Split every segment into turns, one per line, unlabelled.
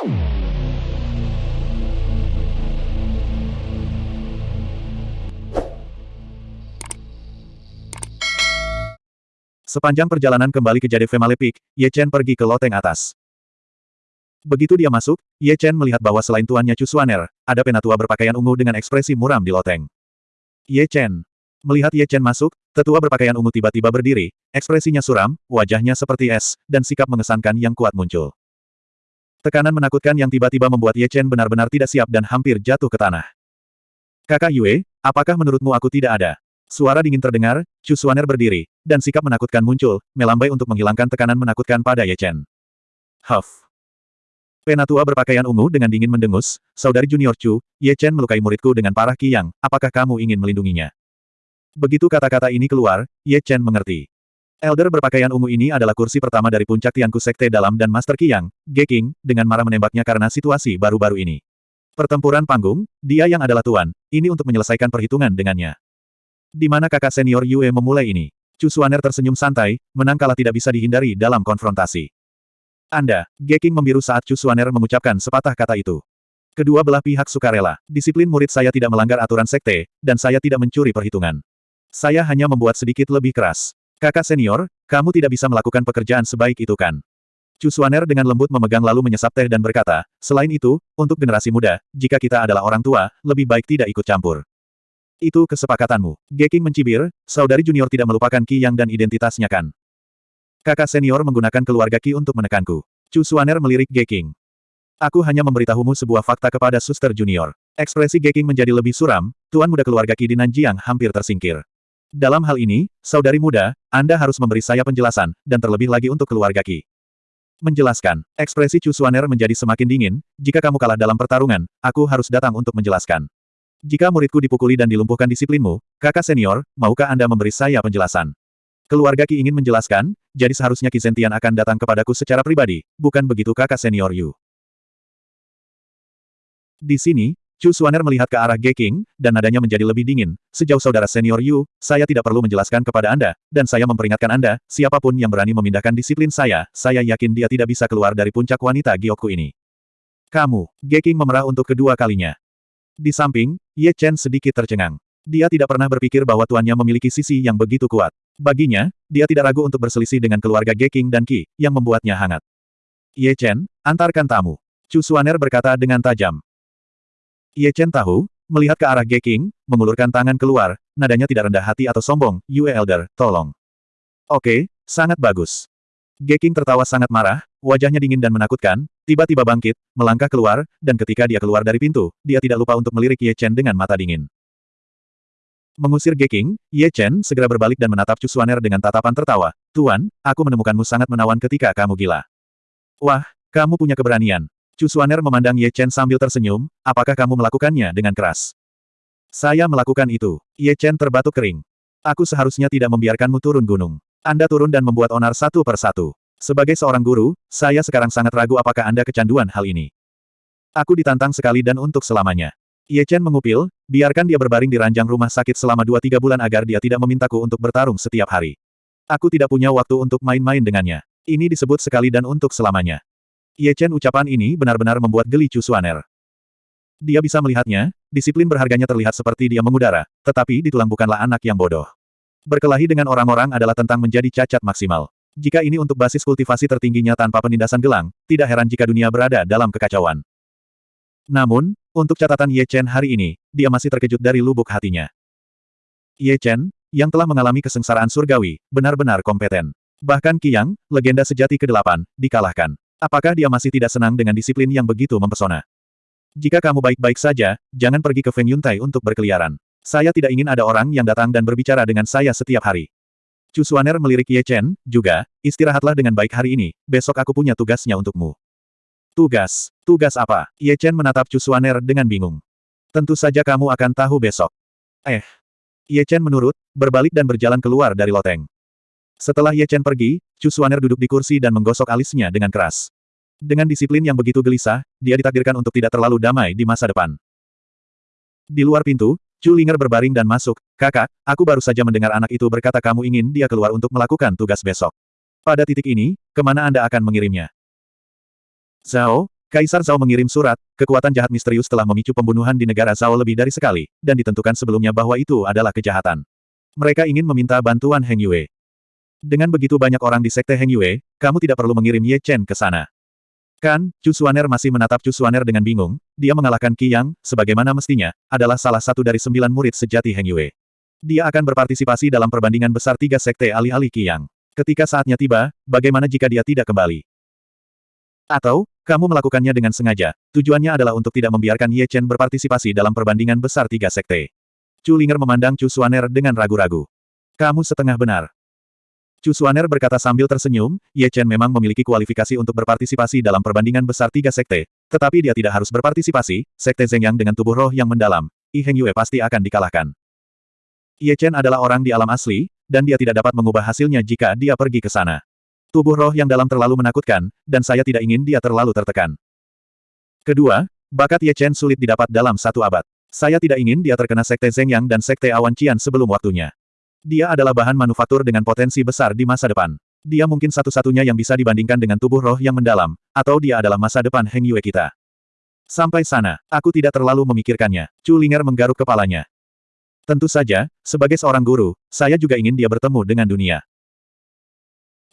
Sepanjang perjalanan kembali ke Jade Female Peak, Ye Chen pergi ke loteng atas. Begitu dia masuk, Ye Chen melihat bahwa selain tuannya Chu Xuaner, ada penatua berpakaian ungu dengan ekspresi muram di loteng. Ye Chen. Melihat Ye Chen masuk, tetua berpakaian ungu tiba-tiba berdiri, ekspresinya suram, wajahnya seperti es, dan sikap mengesankan yang kuat muncul. Tekanan menakutkan yang tiba-tiba membuat Ye Chen benar-benar tidak siap dan hampir jatuh ke tanah. Kakak Yue, apakah menurutmu aku tidak ada? Suara dingin terdengar, Chu Xuaner berdiri, dan sikap menakutkan muncul, melambai untuk menghilangkan tekanan menakutkan pada Ye Chen. Huff. Penatua berpakaian ungu dengan dingin mendengus, saudari junior Chu, Ye Chen melukai muridku dengan parah Qiyang, apakah kamu ingin melindunginya? Begitu kata-kata ini keluar, Ye Chen mengerti. Elder berpakaian ungu ini adalah kursi pertama dari puncak Tianku Sekte Dalam dan Master Qiyang, Ge King, dengan marah menembaknya karena situasi baru-baru ini. Pertempuran panggung, dia yang adalah tuan, ini untuk menyelesaikan perhitungan dengannya. Di mana kakak senior Yue memulai ini? Chu Xuaner tersenyum santai, menang kalah tidak bisa dihindari dalam konfrontasi. Anda, Geking membiru saat Chu Xuaner mengucapkan sepatah kata itu. Kedua belah pihak sukarela. Disiplin murid saya tidak melanggar aturan sekte, dan saya tidak mencuri perhitungan. Saya hanya membuat sedikit lebih keras. Kakak senior, kamu tidak bisa melakukan pekerjaan sebaik itu kan? Chu Xuaner dengan lembut memegang lalu menyesap teh dan berkata, selain itu, untuk generasi muda, jika kita adalah orang tua, lebih baik tidak ikut campur. Itu kesepakatanmu. Geking mencibir, saudari junior tidak melupakan Ki Yang dan identitasnya kan? Kakak senior menggunakan keluarga Ki untuk menekanku. Chu Suaner melirik Geking. Aku hanya memberitahumu sebuah fakta kepada suster junior. Ekspresi Geking menjadi lebih suram, tuan muda keluarga Ki di Nanjiang hampir tersingkir. Dalam hal ini, saudari muda, Anda harus memberi saya penjelasan, dan terlebih lagi untuk keluarga Ki. Menjelaskan, ekspresi Chu Suaner menjadi semakin dingin, jika kamu kalah dalam pertarungan, aku harus datang untuk menjelaskan. Jika muridku dipukuli dan dilumpuhkan disiplinmu, kakak senior, maukah Anda memberi saya penjelasan? Keluarga Ki ingin menjelaskan, jadi seharusnya Ki Zentian akan datang kepadaku secara pribadi, bukan begitu kakak senior Yu. Di sini, Chu Suaner melihat ke arah Ge King, dan nadanya menjadi lebih dingin. Sejauh saudara senior Yu, saya tidak perlu menjelaskan kepada Anda, dan saya memperingatkan Anda, siapa pun yang berani memindahkan disiplin saya, saya yakin dia tidak bisa keluar dari puncak wanita Gyoku ini. Kamu, Ge King memerah untuk kedua kalinya. Di samping, Ye Chen sedikit tercengang. Dia tidak pernah berpikir bahwa tuannya memiliki sisi yang begitu kuat. Baginya, dia tidak ragu untuk berselisih dengan keluarga Geking dan Qi, yang membuatnya hangat. Ye Chen, antarkan tamu. Chu Suaner berkata dengan tajam. Ye Chen tahu, melihat ke arah Geking, mengulurkan tangan keluar, nadanya tidak rendah hati atau sombong, Yue Elder, tolong. Oke, sangat bagus. Geking tertawa sangat marah, wajahnya dingin dan menakutkan, tiba-tiba bangkit, melangkah keluar, dan ketika dia keluar dari pintu, dia tidak lupa untuk melirik Ye Chen dengan mata dingin. Mengusir Geking, Ye Chen segera berbalik dan menatap Chu Xuaner dengan tatapan tertawa. Tuan, aku menemukanmu sangat menawan ketika kamu gila. Wah, kamu punya keberanian. Chu Xuaner memandang Ye Chen sambil tersenyum, apakah kamu melakukannya dengan keras? Saya melakukan itu. Ye Chen terbatuk kering. Aku seharusnya tidak membiarkanmu turun gunung. Anda turun dan membuat onar satu per satu. Sebagai seorang guru, saya sekarang sangat ragu apakah Anda kecanduan hal ini. Aku ditantang sekali dan untuk selamanya. Ye Chen mengupil, biarkan dia berbaring di ranjang rumah sakit selama dua tiga bulan agar dia tidak memintaku untuk bertarung setiap hari. Aku tidak punya waktu untuk main-main dengannya. Ini disebut sekali dan untuk selamanya. Ye Chen ucapan ini benar-benar membuat geli Chu Suaner. Dia bisa melihatnya, disiplin berharganya terlihat seperti dia mengudara, tetapi di tulang bukanlah anak yang bodoh. Berkelahi dengan orang-orang adalah tentang menjadi cacat maksimal. Jika ini untuk basis kultivasi tertingginya tanpa penindasan gelang, tidak heran jika dunia berada dalam kekacauan. Namun, untuk catatan Ye Chen hari ini, dia masih terkejut dari lubuk hatinya. Ye Chen, yang telah mengalami kesengsaraan surgawi, benar-benar kompeten. Bahkan Qiyang, legenda sejati ke-8, dikalahkan. Apakah dia masih tidak senang dengan disiplin yang begitu mempesona? Jika kamu baik-baik saja, jangan pergi ke Feng Yuntai untuk berkeliaran. Saya tidak ingin ada orang yang datang dan berbicara dengan saya setiap hari. Chu Suaner melirik Ye Chen, juga, istirahatlah dengan baik hari ini, besok aku punya tugasnya untukmu. Tugas? Tugas apa? Ye Chen menatap Chu Suaner dengan bingung. Tentu saja kamu akan tahu besok. Eh. Ye Chen menurut, berbalik dan berjalan keluar dari loteng. Setelah Ye Chen pergi, Chu Suaner duduk di kursi dan menggosok alisnya dengan keras. Dengan disiplin yang begitu gelisah, dia ditakdirkan untuk tidak terlalu damai di masa depan. Di luar pintu, Chu Linger berbaring dan masuk. Kakak, aku baru saja mendengar anak itu berkata kamu ingin dia keluar untuk melakukan tugas besok. Pada titik ini, ke mana Anda akan mengirimnya? Zhao, Kaisar Zhao mengirim surat, kekuatan jahat misterius telah memicu pembunuhan di negara Zhao lebih dari sekali, dan ditentukan sebelumnya bahwa itu adalah kejahatan. Mereka ingin meminta bantuan Heng Yue. Dengan begitu banyak orang di Sekte Heng Yue, kamu tidak perlu mengirim Ye Chen ke sana. Kan, Chu Suaner masih menatap Chu Suaner dengan bingung, dia mengalahkan Qi Yang, sebagaimana mestinya, adalah salah satu dari sembilan murid sejati Heng Yue. Dia akan berpartisipasi dalam perbandingan besar tiga sekte alih-alih Qi Yang. Ketika saatnya tiba, bagaimana jika dia tidak kembali? Atau, kamu melakukannya dengan sengaja, tujuannya adalah untuk tidak membiarkan Ye Chen berpartisipasi dalam perbandingan besar tiga sekte. Chu Linger memandang Chu Suaner dengan ragu-ragu. Kamu setengah benar. Chu Suaner berkata sambil tersenyum, Ye Chen memang memiliki kualifikasi untuk berpartisipasi dalam perbandingan besar tiga sekte, tetapi dia tidak harus berpartisipasi, sekte Yang dengan tubuh roh yang mendalam, I Heng Yue pasti akan dikalahkan. Ye Chen adalah orang di alam asli, dan dia tidak dapat mengubah hasilnya jika dia pergi ke sana. Tubuh roh yang dalam terlalu menakutkan, dan saya tidak ingin dia terlalu tertekan. Kedua, bakat Ye Chen sulit didapat dalam satu abad. Saya tidak ingin dia terkena Sekte Zeng Yang dan Sekte Awan Qian sebelum waktunya. Dia adalah bahan manufaktur dengan potensi besar di masa depan. Dia mungkin satu-satunya yang bisa dibandingkan dengan tubuh roh yang mendalam, atau dia adalah masa depan Heng Yue kita. Sampai sana, aku tidak terlalu memikirkannya. Chu Linger menggaruk kepalanya. Tentu saja, sebagai seorang guru, saya juga ingin dia bertemu dengan dunia.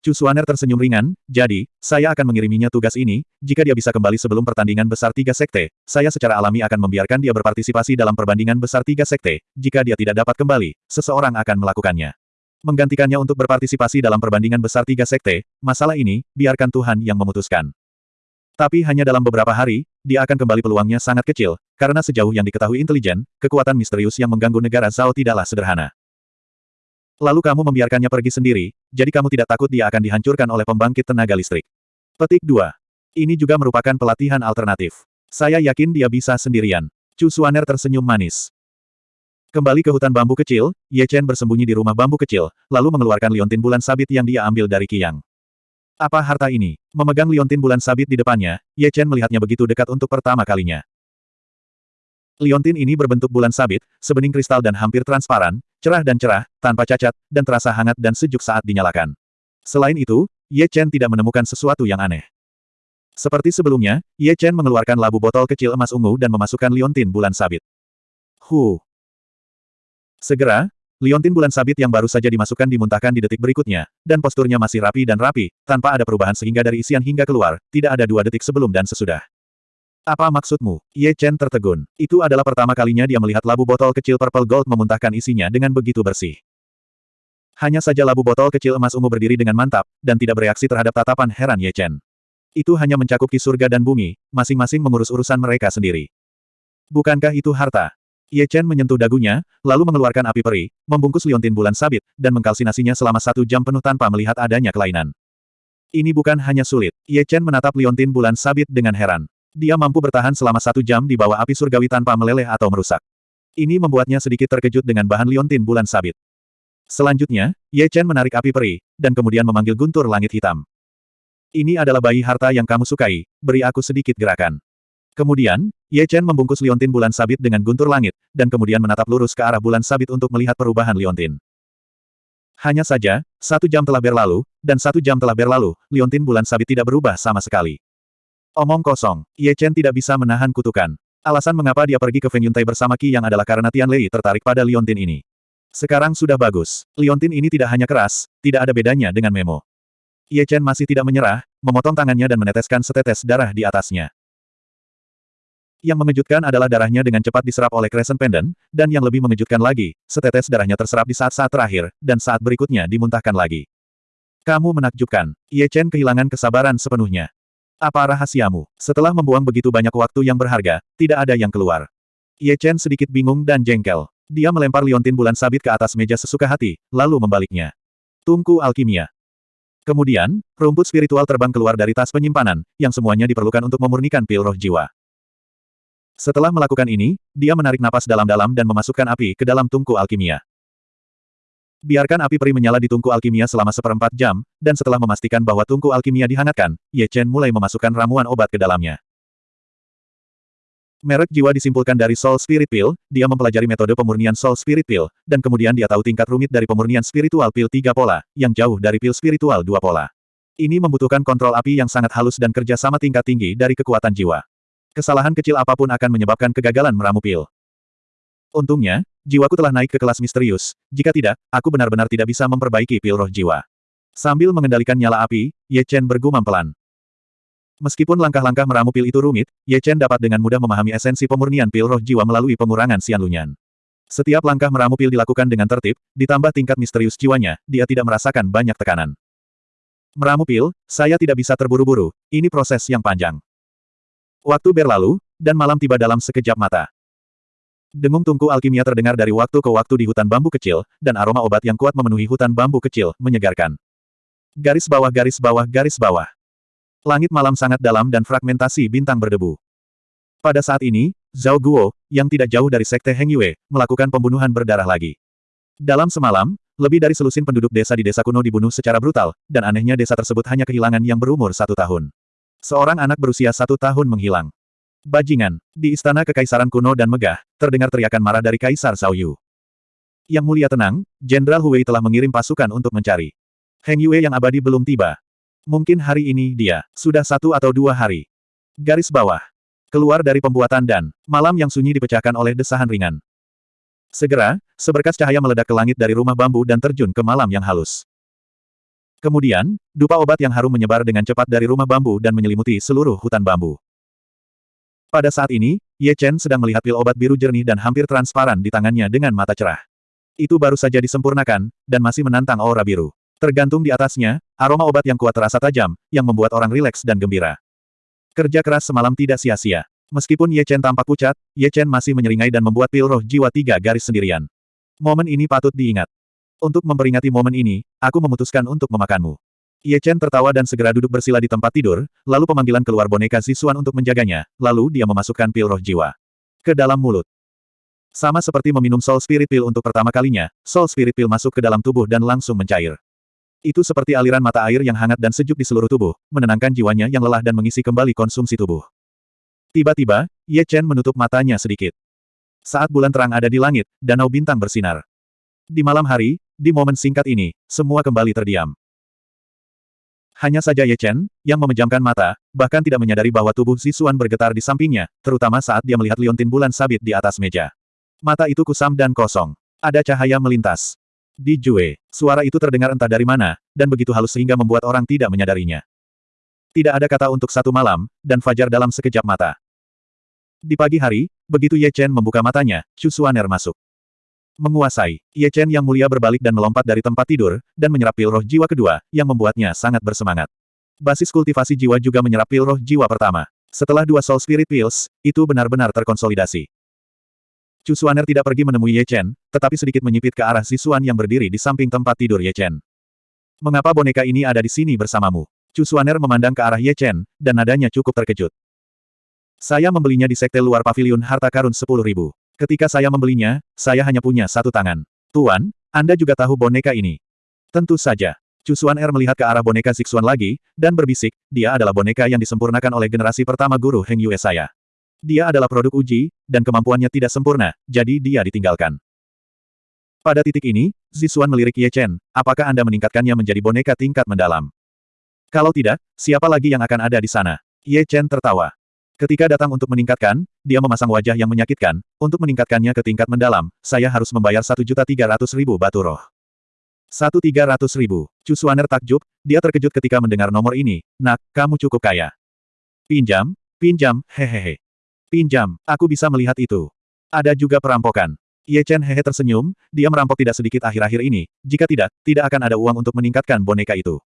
Chu Suaner tersenyum ringan, jadi, saya akan mengiriminya tugas ini, jika dia bisa kembali sebelum pertandingan besar tiga sekte, saya secara alami akan membiarkan dia berpartisipasi dalam perbandingan besar tiga sekte, jika dia tidak dapat kembali, seseorang akan melakukannya. Menggantikannya untuk berpartisipasi dalam perbandingan besar tiga sekte, masalah ini, biarkan Tuhan yang memutuskan. Tapi hanya dalam beberapa hari, dia akan kembali peluangnya sangat kecil, karena sejauh yang diketahui intelijen, kekuatan misterius yang mengganggu negara Zhao tidaklah sederhana. Lalu kamu membiarkannya pergi sendiri, jadi kamu tidak takut dia akan dihancurkan oleh pembangkit tenaga listrik. Petik 2. Ini juga merupakan pelatihan alternatif. Saya yakin dia bisa sendirian. Chu Suaner tersenyum manis. Kembali ke hutan bambu kecil, Ye Chen bersembunyi di rumah bambu kecil, lalu mengeluarkan liontin bulan sabit yang dia ambil dari Qiyang. Apa harta ini? Memegang liontin bulan sabit di depannya, Ye Chen melihatnya begitu dekat untuk pertama kalinya. Liontin ini berbentuk bulan sabit, sebening kristal dan hampir transparan, cerah dan cerah, tanpa cacat, dan terasa hangat dan sejuk saat dinyalakan. Selain itu, Ye Chen tidak menemukan sesuatu yang aneh. Seperti sebelumnya, Ye Chen mengeluarkan labu botol kecil emas ungu dan memasukkan liontin bulan sabit. Hu. Segera, liontin bulan sabit yang baru saja dimasukkan dimuntahkan di detik berikutnya, dan posturnya masih rapi dan rapi, tanpa ada perubahan sehingga dari isian hingga keluar, tidak ada dua detik sebelum dan sesudah. Apa maksudmu? Ye Chen tertegun. Itu adalah pertama kalinya dia melihat labu botol kecil purple gold memuntahkan isinya dengan begitu bersih. Hanya saja labu botol kecil emas ungu berdiri dengan mantap, dan tidak bereaksi terhadap tatapan heran Ye Chen. Itu hanya mencakup ki surga dan bumi, masing-masing mengurus urusan mereka sendiri. Bukankah itu harta? Ye Chen menyentuh dagunya, lalu mengeluarkan api peri, membungkus liontin bulan sabit, dan mengkalsinasinya selama satu jam penuh tanpa melihat adanya kelainan. Ini bukan hanya sulit. Ye Chen menatap liontin bulan sabit dengan heran. Dia mampu bertahan selama satu jam di bawah api surgawi tanpa meleleh atau merusak. Ini membuatnya sedikit terkejut dengan bahan liontin bulan sabit. Selanjutnya, Ye Chen menarik api peri, dan kemudian memanggil guntur langit hitam. Ini adalah bayi harta yang kamu sukai, beri aku sedikit gerakan. Kemudian, Ye Chen membungkus liontin bulan sabit dengan guntur langit, dan kemudian menatap lurus ke arah bulan sabit untuk melihat perubahan liontin. Hanya saja, satu jam telah berlalu, dan satu jam telah berlalu, liontin bulan sabit tidak berubah sama sekali. Omong kosong, Ye Chen tidak bisa menahan kutukan. Alasan mengapa dia pergi ke Feng Yuntai bersama Qi yang adalah karena Tian Lei tertarik pada Liontin ini. Sekarang sudah bagus. Liontin ini tidak hanya keras, tidak ada bedanya dengan Memo. Ye Chen masih tidak menyerah, memotong tangannya dan meneteskan setetes darah di atasnya. Yang mengejutkan adalah darahnya dengan cepat diserap oleh Crescent Pendant, dan yang lebih mengejutkan lagi, setetes darahnya terserap di saat-saat terakhir, dan saat berikutnya dimuntahkan lagi. Kamu menakjubkan. Ye Chen kehilangan kesabaran sepenuhnya. Apa rahasiamu? Setelah membuang begitu banyak waktu yang berharga, tidak ada yang keluar. Ye Chen sedikit bingung dan jengkel. Dia melempar liontin bulan sabit ke atas meja sesuka hati, lalu membaliknya. Tungku alkimia. Kemudian, rumput spiritual terbang keluar dari tas penyimpanan, yang semuanya diperlukan untuk memurnikan pil roh jiwa. Setelah melakukan ini, dia menarik napas dalam-dalam dan memasukkan api ke dalam tungku alkimia. Biarkan api peri menyala di tungku alkimia selama seperempat jam, dan setelah memastikan bahwa tungku alkimia dihangatkan, Ye Chen mulai memasukkan ramuan obat ke dalamnya. Merek jiwa disimpulkan dari Soul Spirit Pill, dia mempelajari metode pemurnian Soul Spirit Pill, dan kemudian dia tahu tingkat rumit dari pemurnian spiritual Pill tiga pola, yang jauh dari Pill spiritual dua pola. Ini membutuhkan kontrol api yang sangat halus dan kerja sama tingkat tinggi dari kekuatan jiwa. Kesalahan kecil apa pun akan menyebabkan kegagalan meramu pil. Untungnya, jiwaku telah naik ke kelas misterius, jika tidak, aku benar-benar tidak bisa memperbaiki pil roh jiwa. Sambil mengendalikan nyala api, Ye Chen bergumam pelan. Meskipun langkah-langkah meramu pil itu rumit, Ye Chen dapat dengan mudah memahami esensi pemurnian pil roh jiwa melalui pengurangan Xian Lunyan. Setiap langkah meramu pil dilakukan dengan tertib, ditambah tingkat misterius jiwanya, dia tidak merasakan banyak tekanan. Meramu pil, saya tidak bisa terburu-buru, ini proses yang panjang. Waktu berlalu, dan malam tiba dalam sekejap mata. Dengung tungku alkimia terdengar dari waktu ke waktu di hutan bambu kecil, dan aroma obat yang kuat memenuhi hutan bambu kecil, menyegarkan. Garis bawah garis bawah garis bawah. Langit malam sangat dalam dan fragmentasi bintang berdebu. Pada saat ini, Zhao Guo, yang tidak jauh dari Sekte Heng Yue, melakukan pembunuhan berdarah lagi. Dalam semalam, lebih dari selusin penduduk desa di desa kuno dibunuh secara brutal, dan anehnya desa tersebut hanya kehilangan yang berumur satu tahun. Seorang anak berusia satu tahun menghilang. Bajingan, di istana kekaisaran kuno dan megah, terdengar teriakan marah dari Kaisar Yu. Yang mulia tenang, Jenderal Huwei telah mengirim pasukan untuk mencari. Heng Yue yang abadi belum tiba. Mungkin hari ini dia, sudah satu atau dua hari. Garis bawah. Keluar dari pembuatan dan, malam yang sunyi dipecahkan oleh desahan ringan. Segera, seberkas cahaya meledak ke langit dari rumah bambu dan terjun ke malam yang halus. Kemudian, dupa obat yang harum menyebar dengan cepat dari rumah bambu dan menyelimuti seluruh hutan bambu. Pada saat ini, Ye Chen sedang melihat pil obat biru jernih dan hampir transparan di tangannya dengan mata cerah. Itu baru saja disempurnakan, dan masih menantang aura biru. Tergantung di atasnya, aroma obat yang kuat terasa tajam, yang membuat orang rileks dan gembira. Kerja keras semalam tidak sia-sia. Meskipun Ye Chen tampak pucat, Ye Chen masih menyeringai dan membuat pil roh jiwa tiga garis sendirian. Momen ini patut diingat. Untuk memperingati momen ini, aku memutuskan untuk memakanmu. Ye Chen tertawa dan segera duduk bersila di tempat tidur, lalu pemanggilan keluar boneka Zisuan untuk menjaganya, lalu dia memasukkan pil roh jiwa ke dalam mulut. Sama seperti meminum Soul Spirit Pill untuk pertama kalinya, Soul Spirit Pill masuk ke dalam tubuh dan langsung mencair. Itu seperti aliran mata air yang hangat dan sejuk di seluruh tubuh, menenangkan jiwanya yang lelah dan mengisi kembali konsumsi tubuh. Tiba-tiba, Ye Chen menutup matanya sedikit. Saat bulan terang ada di langit, danau bintang bersinar. Di malam hari, di momen singkat ini, semua kembali terdiam. Hanya saja Ye Chen, yang memejamkan mata, bahkan tidak menyadari bahwa tubuh Zisuan bergetar di sampingnya, terutama saat dia melihat liontin bulan sabit di atas meja. Mata itu kusam dan kosong. Ada cahaya melintas. Di Jue, suara itu terdengar entah dari mana, dan begitu halus sehingga membuat orang tidak menyadarinya. Tidak ada kata untuk satu malam, dan fajar dalam sekejap mata. Di pagi hari, begitu Ye Chen membuka matanya, Chu Suaner masuk. Menguasai, Ye Chen yang mulia berbalik dan melompat dari tempat tidur, dan menyerap pil roh jiwa kedua, yang membuatnya sangat bersemangat. Basis kultivasi jiwa juga menyerap pil roh jiwa pertama. Setelah dua Soul Spirit Pills, itu benar-benar terkonsolidasi. Chu Suaner tidak pergi menemui Ye Chen, tetapi sedikit menyipit ke arah Zisuan yang berdiri di samping tempat tidur Ye Chen. Mengapa boneka ini ada di sini bersamamu? Chu Suaner memandang ke arah Ye Chen, dan nadanya cukup terkejut. Saya membelinya di sekte luar pavilion harta karun 10.000. Ketika saya membelinya, saya hanya punya satu tangan. Tuan, Anda juga tahu boneka ini. Tentu saja. Chu Suaner melihat ke arah boneka Zixuan lagi, dan berbisik, dia adalah boneka yang disempurnakan oleh generasi pertama guru Heng Yue saya. Dia adalah produk uji, dan kemampuannya tidak sempurna, jadi dia ditinggalkan. Pada titik ini, Zisuan melirik Ye Chen, apakah Anda meningkatkannya menjadi boneka tingkat mendalam? Kalau tidak, siapa lagi yang akan ada di sana? Ye Chen tertawa. Ketika datang untuk meningkatkan, dia memasang wajah yang menyakitkan, untuk meningkatkannya ke tingkat mendalam, saya harus membayar 1.300.000 batu roh. 1.300.000. Chu Suaner takjub, dia terkejut ketika mendengar nomor ini, nak, kamu cukup kaya. Pinjam, pinjam, hehehe. Pinjam, aku bisa melihat itu. Ada juga perampokan. Ye Chen hehe tersenyum, dia merampok tidak sedikit akhir-akhir ini, jika tidak, tidak akan ada uang untuk meningkatkan boneka itu.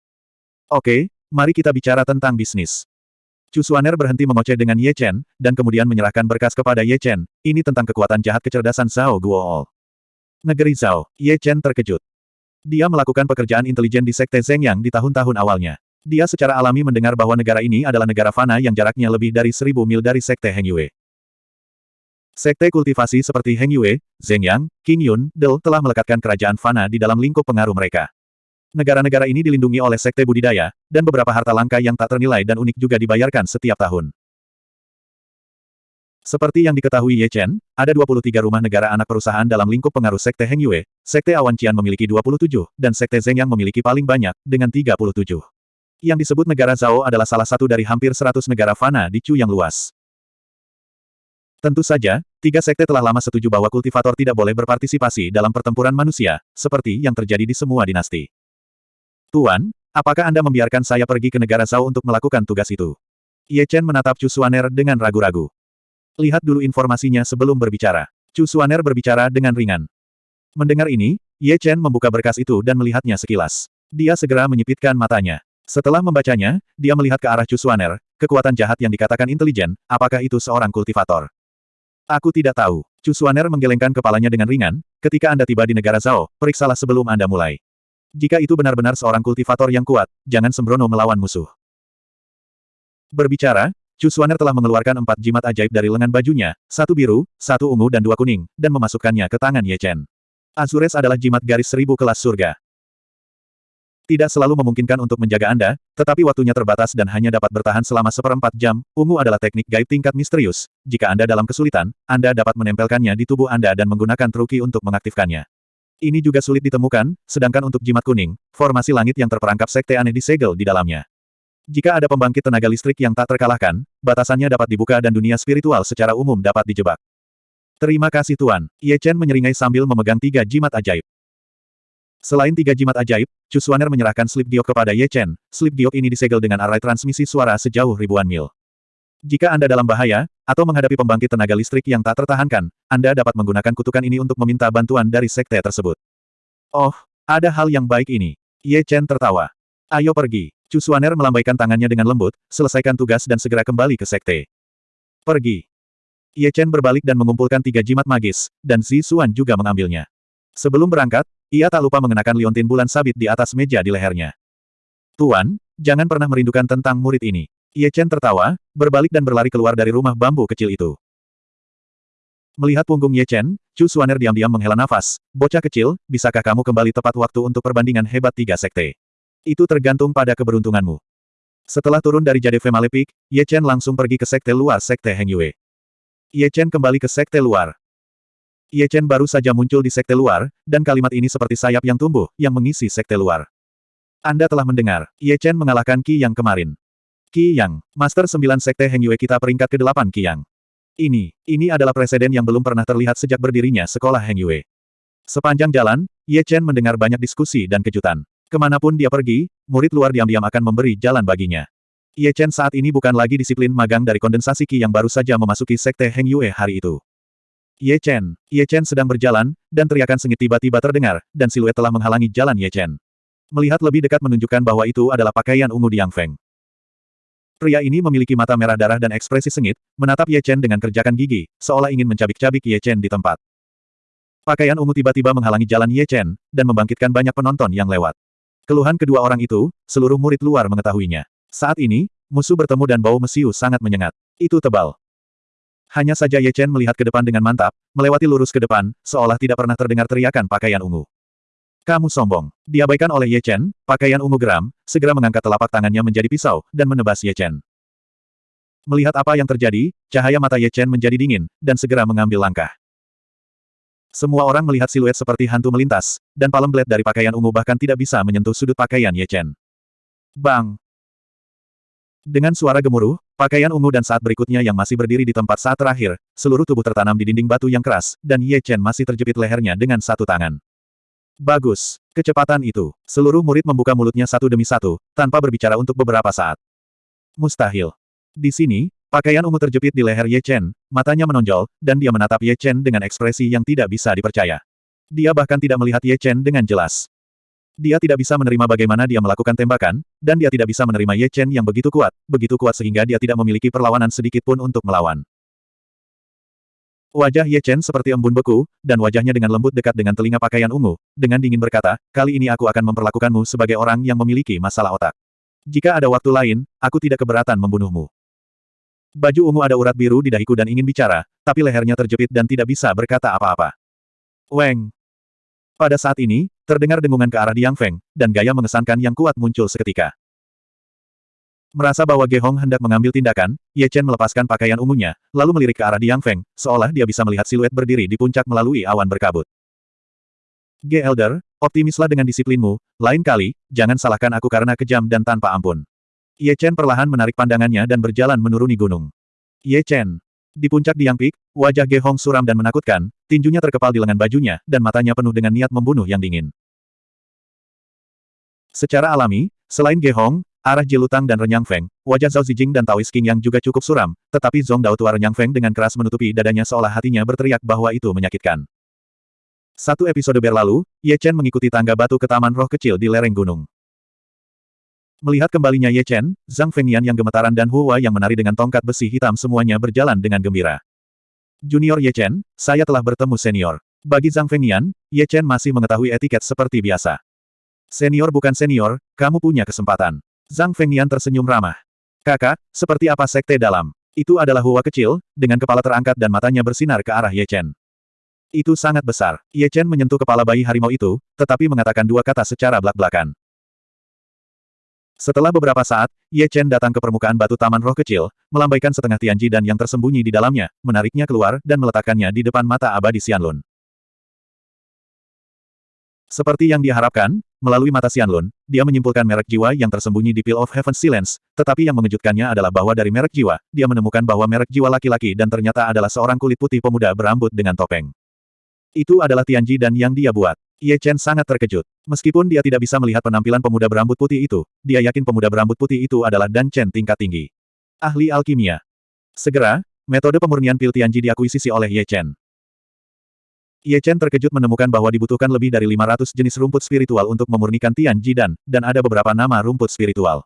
Oke, mari kita bicara tentang bisnis. Chu Suaner berhenti mengoceh dengan Ye Chen, dan kemudian menyerahkan berkas kepada Ye Chen, ini tentang kekuatan jahat kecerdasan Zhao Guool. Negeri Zhao, Ye Chen terkejut. Dia melakukan pekerjaan intelijen di Sekte Zhengyang di tahun-tahun awalnya. Dia secara alami mendengar bahwa negara ini adalah negara fana yang jaraknya lebih dari seribu mil dari Sekte Heng Yue. Sekte kultivasi seperti Heng Yue, Zhengyang, King Yun, Del telah melekatkan kerajaan fana di dalam lingkup pengaruh mereka. Negara-negara ini dilindungi oleh sekte budidaya, dan beberapa harta langka yang tak ternilai dan unik juga dibayarkan setiap tahun. Seperti yang diketahui Ye Chen, ada 23 rumah negara anak perusahaan dalam lingkup pengaruh Sekte Heng Yue, Sekte Awan Qian memiliki 27, dan Sekte Zhengyang memiliki paling banyak, dengan 37. Yang disebut negara Zhao adalah salah satu dari hampir seratus negara fana di Chu yang luas. Tentu saja, tiga sekte telah lama setuju bahwa kultivator tidak boleh berpartisipasi dalam pertempuran manusia, seperti yang terjadi di semua dinasti. Tuan, apakah Anda membiarkan saya pergi ke negara Zhao untuk melakukan tugas itu? Ye Chen menatap Chu Suaner dengan ragu-ragu. Lihat dulu informasinya sebelum berbicara. Chu Suaner berbicara dengan ringan. Mendengar ini, Ye Chen membuka berkas itu dan melihatnya sekilas. Dia segera menyipitkan matanya. Setelah membacanya, dia melihat ke arah Cusuaner, kekuatan jahat yang dikatakan intelijen, apakah itu seorang kultivator? Aku tidak tahu. Cusuaner menggelengkan kepalanya dengan ringan, ketika Anda tiba di negara Zhao, periksalah sebelum Anda mulai. Jika itu benar-benar seorang kultivator yang kuat, jangan sembrono melawan musuh. Berbicara, Cusuaner telah mengeluarkan empat jimat ajaib dari lengan bajunya, satu biru, satu ungu dan dua kuning, dan memasukkannya ke tangan Ye Chen. Azures adalah jimat garis seribu kelas surga. Tidak selalu memungkinkan untuk menjaga Anda, tetapi waktunya terbatas dan hanya dapat bertahan selama seperempat jam. Ungu adalah teknik gaib tingkat misterius. Jika Anda dalam kesulitan, Anda dapat menempelkannya di tubuh Anda dan menggunakan truki untuk mengaktifkannya. Ini juga sulit ditemukan, sedangkan untuk jimat kuning, formasi langit yang terperangkap sekte aneh disegel di dalamnya. Jika ada pembangkit tenaga listrik yang tak terkalahkan, batasannya dapat dibuka dan dunia spiritual secara umum dapat dijebak. Terima kasih Tuan. Ye Chen menyeringai sambil memegang tiga jimat ajaib. Selain tiga jimat ajaib, Chu Xuaner menyerahkan slip giok kepada Ye Chen. Slip giok ini disegel dengan arai transmisi suara sejauh ribuan mil. Jika Anda dalam bahaya, atau menghadapi pembangkit tenaga listrik yang tak tertahankan, Anda dapat menggunakan kutukan ini untuk meminta bantuan dari sekte tersebut. Oh, ada hal yang baik ini. Ye Chen tertawa. Ayo pergi. Chu Xuaner melambaikan tangannya dengan lembut, selesaikan tugas dan segera kembali ke sekte. Pergi. Ye Chen berbalik dan mengumpulkan tiga jimat magis, dan Zi Xuan juga mengambilnya. Sebelum berangkat, ia tak lupa mengenakan liontin bulan sabit di atas meja di lehernya. Tuan, jangan pernah merindukan tentang murid ini. Ye Chen tertawa, berbalik dan berlari keluar dari rumah bambu kecil itu. Melihat punggung Ye Chen, Chu Suaner diam-diam menghela nafas. Bocah kecil, bisakah kamu kembali tepat waktu untuk perbandingan hebat tiga sekte? Itu tergantung pada keberuntunganmu. Setelah turun dari Jade Malepik, Ye Chen langsung pergi ke sekte luar sekte Heng Yue. Ye Chen kembali ke sekte luar. Ye Chen baru saja muncul di sekte luar, dan kalimat ini seperti sayap yang tumbuh, yang mengisi sekte luar. Anda telah mendengar, Ye Chen mengalahkan Qi Yang kemarin. Qi Yang, Master 9 Sekte Heng Yue kita peringkat ke-8 Qi Yang. Ini, ini adalah presiden yang belum pernah terlihat sejak berdirinya sekolah Heng Yue. Sepanjang jalan, Ye Chen mendengar banyak diskusi dan kejutan. Ke mana pun dia pergi, murid luar diam-diam akan memberi jalan baginya. Ye Chen saat ini bukan lagi disiplin magang dari kondensasi Qi yang baru saja memasuki Sekte Heng Yue hari itu. Ye Chen. Ye Chen sedang berjalan, dan teriakan sengit tiba-tiba terdengar, dan siluet telah menghalangi jalan Ye Chen. Melihat lebih dekat menunjukkan bahwa itu adalah pakaian ungu Diang Feng. Pria ini memiliki mata merah darah dan ekspresi sengit, menatap Ye Chen dengan kerjakan gigi, seolah ingin mencabik-cabik Ye Chen di tempat. Pakaian ungu tiba-tiba menghalangi jalan Ye Chen, dan membangkitkan banyak penonton yang lewat. Keluhan kedua orang itu, seluruh murid luar mengetahuinya. Saat ini, musuh bertemu dan bau mesiu sangat menyengat. Itu tebal. Hanya saja Ye Chen melihat ke depan dengan mantap, melewati lurus ke depan, seolah tidak pernah terdengar teriakan pakaian ungu. Kamu sombong. Diabaikan oleh Ye Chen, pakaian ungu geram, segera mengangkat telapak tangannya menjadi pisau, dan menebas Ye Chen. Melihat apa yang terjadi, cahaya mata Ye Chen menjadi dingin, dan segera mengambil langkah. Semua orang melihat siluet seperti hantu melintas, dan palem blade dari pakaian ungu bahkan tidak bisa menyentuh sudut pakaian Ye Chen. Bang! Dengan suara gemuruh, pakaian ungu dan saat berikutnya yang masih berdiri di tempat saat terakhir, seluruh tubuh tertanam di dinding batu yang keras, dan Ye Chen masih terjepit lehernya dengan satu tangan. Bagus. Kecepatan itu. Seluruh murid membuka mulutnya satu demi satu, tanpa berbicara untuk beberapa saat. Mustahil. Di sini, pakaian ungu terjepit di leher Ye Chen, matanya menonjol, dan dia menatap Ye Chen dengan ekspresi yang tidak bisa dipercaya. Dia bahkan tidak melihat Ye Chen dengan jelas. Dia tidak bisa menerima bagaimana dia melakukan tembakan, dan dia tidak bisa menerima Ye Chen yang begitu kuat, begitu kuat sehingga dia tidak memiliki perlawanan sedikit pun untuk melawan. Wajah Ye Chen seperti embun beku, dan wajahnya dengan lembut dekat dengan telinga pakaian ungu, dengan dingin berkata, kali ini aku akan memperlakukanmu sebagai orang yang memiliki masalah otak. Jika ada waktu lain, aku tidak keberatan membunuhmu. Baju ungu ada urat biru di dahiku dan ingin bicara, tapi lehernya terjepit dan tidak bisa berkata apa-apa. Weng, pada saat ini, terdengar dengungan ke arah Diang Feng, dan gaya mengesankan yang kuat muncul seketika. Merasa bahwa Ge Hong hendak mengambil tindakan, Ye Chen melepaskan pakaian ungunya, lalu melirik ke arah Diang Feng, seolah dia bisa melihat siluet berdiri di puncak melalui awan berkabut. Ge Elder, Optimislah dengan disiplinmu, lain kali, jangan salahkan aku karena kejam dan tanpa ampun. Ye Chen perlahan menarik pandangannya dan berjalan menuruni gunung. Ye Chen. Di puncak Diang Peak, wajah Ge Hong suram dan menakutkan, tinjunya terkepal di lengan bajunya, dan matanya penuh dengan niat membunuh yang dingin. Secara alami, selain Ge Hong, arah Jilutang dan Renyang Feng, wajah Zhao Zijing dan Taoist King yang juga cukup suram, tetapi Zong Dao tua Renyang Feng dengan keras menutupi dadanya seolah hatinya berteriak bahwa itu menyakitkan. Satu episode berlalu, Ye Chen mengikuti tangga batu ke taman roh kecil di lereng gunung. Melihat kembalinya Ye Chen, Zhang Fengnian yang gemetaran dan Huwa yang menari dengan tongkat besi hitam semuanya berjalan dengan gembira. Junior Ye Chen, saya telah bertemu senior. Bagi Zhang Fengnian, Ye Chen masih mengetahui etiket seperti biasa. Senior bukan senior, kamu punya kesempatan. Zhang Fengnian tersenyum ramah. Kakak, seperti apa sekte dalam? Itu adalah Huwa kecil, dengan kepala terangkat dan matanya bersinar ke arah Ye Chen. Itu sangat besar. Ye Chen menyentuh kepala bayi harimau itu, tetapi mengatakan dua kata secara belak-belakan. Setelah beberapa saat, Ye Chen datang ke permukaan batu taman roh kecil, melambaikan setengah Tianji dan yang tersembunyi di dalamnya, menariknya keluar dan meletakkannya di depan mata abadi Xianlun. Seperti yang dia harapkan, melalui mata Xianlun, dia menyimpulkan merek jiwa yang tersembunyi di Peel of Heaven Silence, tetapi yang mengejutkannya adalah bahwa dari merek jiwa, dia menemukan bahwa merek jiwa laki-laki dan ternyata adalah seorang kulit putih pemuda berambut dengan topeng. Itu adalah Tianji dan yang dia buat. Ye Chen sangat terkejut. Meskipun dia tidak bisa melihat penampilan pemuda berambut putih itu, dia yakin pemuda berambut putih itu adalah Dan Chen tingkat tinggi. Ahli alkimia. Segera, metode pemurnian pil Tianji diakuisisi oleh Ye Chen. Ye Chen terkejut menemukan bahwa dibutuhkan lebih dari 500 jenis rumput spiritual untuk memurnikan Tianji dan, dan ada beberapa nama rumput spiritual.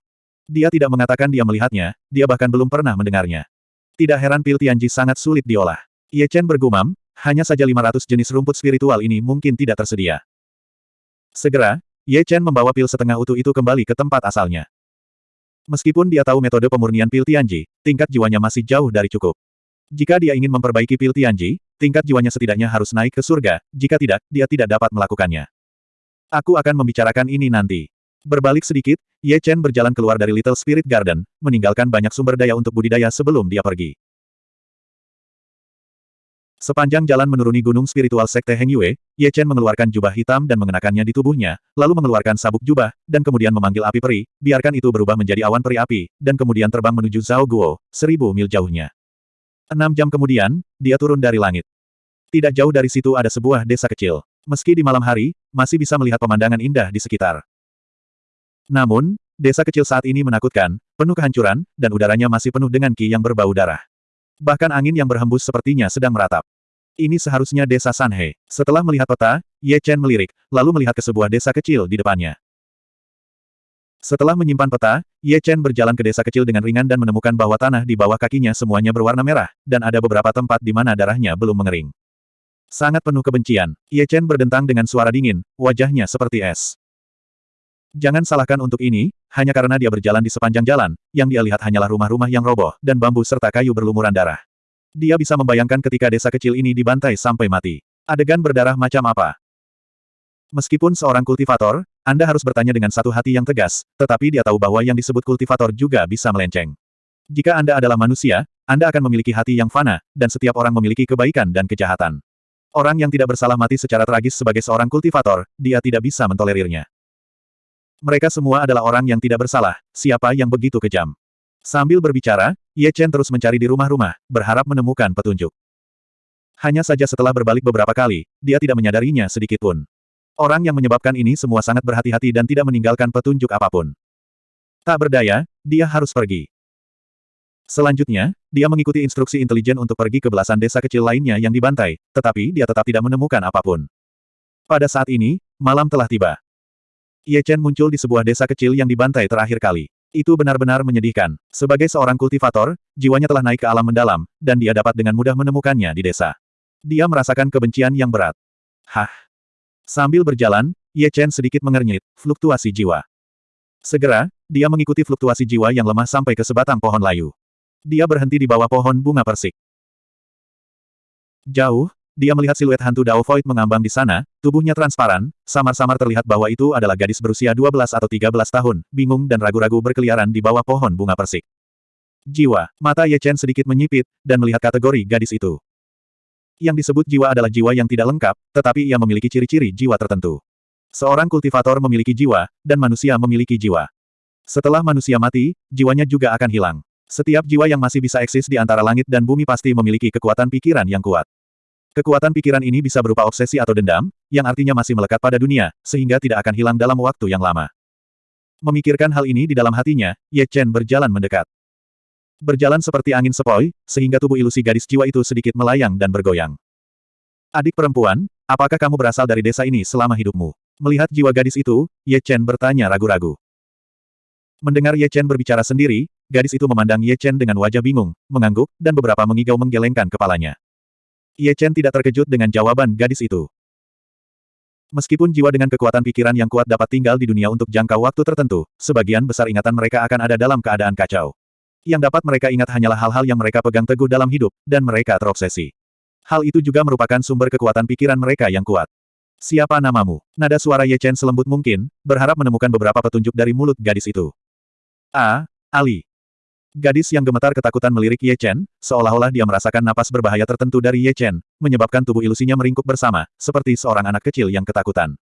Dia tidak mengatakan dia melihatnya, dia bahkan belum pernah mendengarnya. Tidak heran pil Tianji sangat sulit diolah. Ye Chen bergumam, hanya saja 500 jenis rumput spiritual ini mungkin tidak tersedia. Segera, Ye Chen membawa pil setengah utuh itu kembali ke tempat asalnya. Meskipun dia tahu metode pemurnian pil Tianji, tingkat jiwanya masih jauh dari cukup. Jika dia ingin memperbaiki pil Tianji, tingkat jiwanya setidaknya harus naik ke surga, jika tidak, dia tidak dapat melakukannya. Aku akan membicarakan ini nanti. Berbalik sedikit, Ye Chen berjalan keluar dari Little Spirit Garden, meninggalkan banyak sumber daya untuk budidaya sebelum dia pergi. Sepanjang jalan menuruni gunung spiritual Sekte Heng Yue, Ye Chen mengeluarkan jubah hitam dan mengenakannya di tubuhnya, lalu mengeluarkan sabuk jubah, dan kemudian memanggil api peri, biarkan itu berubah menjadi awan peri api, dan kemudian terbang menuju Zhao Guo, seribu mil jauhnya. Enam jam kemudian, dia turun dari langit. Tidak jauh dari situ ada sebuah desa kecil. Meski di malam hari, masih bisa melihat pemandangan indah di sekitar. Namun, desa kecil saat ini menakutkan, penuh kehancuran, dan udaranya masih penuh dengan ki yang berbau darah. Bahkan angin yang berhembus sepertinya sedang meratap. Ini seharusnya desa Sanhe. Setelah melihat peta, Ye Chen melirik, lalu melihat ke sebuah desa kecil di depannya. Setelah menyimpan peta, Ye Chen berjalan ke desa kecil dengan ringan dan menemukan bahwa tanah di bawah kakinya semuanya berwarna merah, dan ada beberapa tempat di mana darahnya belum mengering. Sangat penuh kebencian, Ye Chen berdentang dengan suara dingin, wajahnya seperti es. Jangan salahkan untuk ini, hanya karena dia berjalan di sepanjang jalan, yang dia lihat hanyalah rumah-rumah yang roboh, dan bambu serta kayu berlumuran darah. Dia bisa membayangkan ketika desa kecil ini dibantai sampai mati. Adegan berdarah macam apa? Meskipun seorang kultivator, Anda harus bertanya dengan satu hati yang tegas, tetapi dia tahu bahwa yang disebut kultivator juga bisa melenceng. Jika Anda adalah manusia, Anda akan memiliki hati yang fana, dan setiap orang memiliki kebaikan dan kejahatan. Orang yang tidak bersalah mati secara tragis sebagai seorang kultivator, dia tidak bisa mentolerirnya. Mereka semua adalah orang yang tidak bersalah, siapa yang begitu kejam. Sambil berbicara, Ye Chen terus mencari di rumah-rumah, berharap menemukan petunjuk. Hanya saja setelah berbalik beberapa kali, dia tidak menyadarinya sedikit pun. Orang yang menyebabkan ini semua sangat berhati-hati dan tidak meninggalkan petunjuk apa pun. Tak berdaya, dia harus pergi. Selanjutnya, dia mengikuti instruksi intelijen untuk pergi ke belasan desa kecil lainnya yang dibantai, tetapi dia tetap tidak menemukan apa pun. Pada saat ini, malam telah tiba. Ye Chen muncul di sebuah desa kecil yang dibantai terakhir kali. Itu benar-benar menyedihkan. Sebagai seorang kultivator, jiwanya telah naik ke alam mendalam, dan dia dapat dengan mudah menemukannya di desa. Dia merasakan kebencian yang berat. Hah! Sambil berjalan, Ye Chen sedikit mengernyit, fluktuasi jiwa. Segera, dia mengikuti fluktuasi jiwa yang lemah sampai ke sebatang pohon layu. Dia berhenti di bawah pohon bunga persik. Jauh, dia melihat siluet hantu Dao Void mengambang di sana, tubuhnya transparan, samar-samar terlihat bahwa itu adalah gadis berusia 12 atau 13 tahun, bingung dan ragu-ragu berkeliaran di bawah pohon bunga persik. Jiwa, mata Ye Chen sedikit menyipit, dan melihat kategori gadis itu. Yang disebut jiwa adalah jiwa yang tidak lengkap, tetapi ia memiliki ciri-ciri jiwa tertentu. Seorang kultivator memiliki jiwa, dan manusia memiliki jiwa. Setelah manusia mati, jiwanya juga akan hilang. Setiap jiwa yang masih bisa eksis di antara langit dan bumi pasti memiliki kekuatan pikiran yang kuat. Kekuatan pikiran ini bisa berupa obsesi atau dendam, yang artinya masih melekat pada dunia, sehingga tidak akan hilang dalam waktu yang lama. Memikirkan hal ini di dalam hatinya, Ye Chen berjalan mendekat. Berjalan seperti angin sepoi, sehingga tubuh ilusi gadis jiwa itu sedikit melayang dan bergoyang. Adik perempuan, apakah kamu berasal dari desa ini selama hidupmu? Melihat jiwa gadis itu, Ye Chen bertanya ragu-ragu. Mendengar Ye Chen berbicara sendiri, gadis itu memandang Ye Chen dengan wajah bingung, mengangguk, dan beberapa mengigau menggelengkan kepalanya. Ye Chen tidak terkejut dengan jawaban gadis itu. Meskipun jiwa dengan kekuatan pikiran yang kuat dapat tinggal di dunia untuk jangka waktu tertentu, sebagian besar ingatan mereka akan ada dalam keadaan kacau. Yang dapat mereka ingat hanyalah hal-hal yang mereka pegang teguh dalam hidup, dan mereka terobsesi. Hal itu juga merupakan sumber kekuatan pikiran mereka yang kuat. Siapa namamu? Nada suara Ye Chen selembut mungkin, berharap menemukan beberapa petunjuk dari mulut gadis itu. A. Ali. Gadis yang gemetar ketakutan melirik Ye Chen, seolah-olah dia merasakan napas berbahaya tertentu dari Ye Chen, menyebabkan tubuh ilusinya meringkuk bersama, seperti seorang anak kecil yang ketakutan.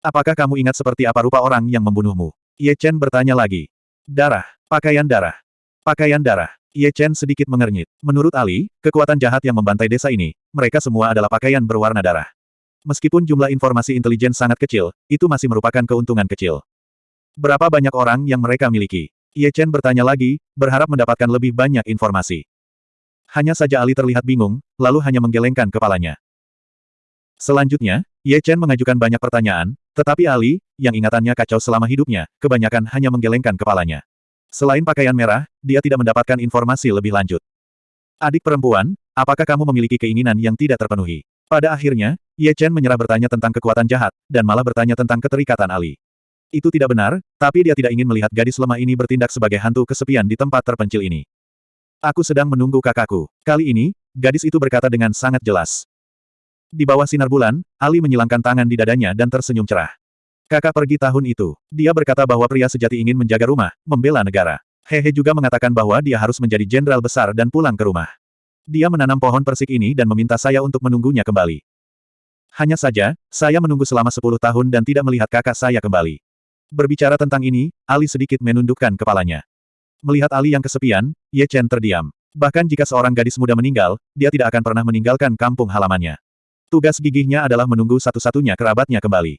Apakah kamu ingat seperti apa rupa orang yang membunuhmu? Ye Chen bertanya lagi. Darah. Pakaian darah. Pakaian darah. Ye Chen sedikit mengernyit. Menurut Ali, kekuatan jahat yang membantai desa ini, mereka semua adalah pakaian berwarna darah. Meskipun jumlah informasi intelijen sangat kecil, itu masih merupakan keuntungan kecil. Berapa banyak orang yang mereka miliki? Ye Chen bertanya lagi, berharap mendapatkan lebih banyak informasi. Hanya saja Ali terlihat bingung, lalu hanya menggelengkan kepalanya. Selanjutnya, Ye Chen mengajukan banyak pertanyaan, tetapi Ali, yang ingatannya kacau selama hidupnya, kebanyakan hanya menggelengkan kepalanya. Selain pakaian merah, dia tidak mendapatkan informasi lebih lanjut. Adik perempuan, apakah kamu memiliki keinginan yang tidak terpenuhi? Pada akhirnya, Ye Chen menyerah bertanya tentang kekuatan jahat, dan malah bertanya tentang keterikatan Ali. Itu tidak benar, tapi dia tidak ingin melihat gadis lemah ini bertindak sebagai hantu kesepian di tempat terpencil ini. Aku sedang menunggu kakakku. Kali ini, gadis itu berkata dengan sangat jelas. Di bawah sinar bulan, Ali menyilangkan tangan di dadanya dan tersenyum cerah. Kakak pergi tahun itu. Dia berkata bahwa pria sejati ingin menjaga rumah, membela negara. Hehe juga mengatakan bahwa dia harus menjadi jenderal besar dan pulang ke rumah. Dia menanam pohon persik ini dan meminta saya untuk menunggunya kembali. Hanya saja, saya menunggu selama 10 tahun dan tidak melihat kakak saya kembali. Berbicara tentang ini, Ali sedikit menundukkan kepalanya. Melihat Ali yang kesepian, Ye Chen terdiam. Bahkan jika seorang gadis muda meninggal, dia tidak akan pernah meninggalkan kampung halamannya. Tugas gigihnya adalah menunggu satu-satunya kerabatnya kembali.